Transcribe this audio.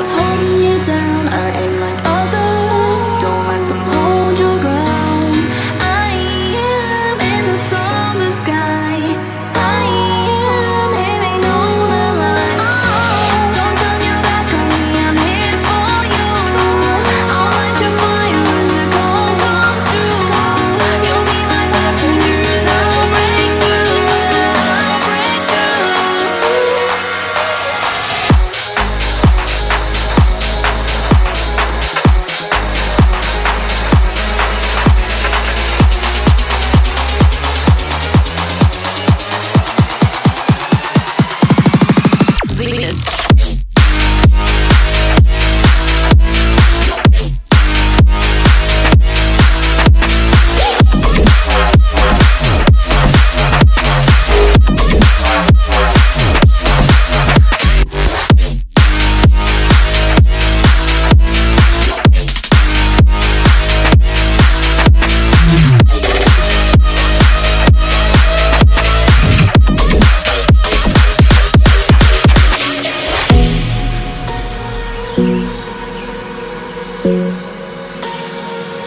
What's holding you down?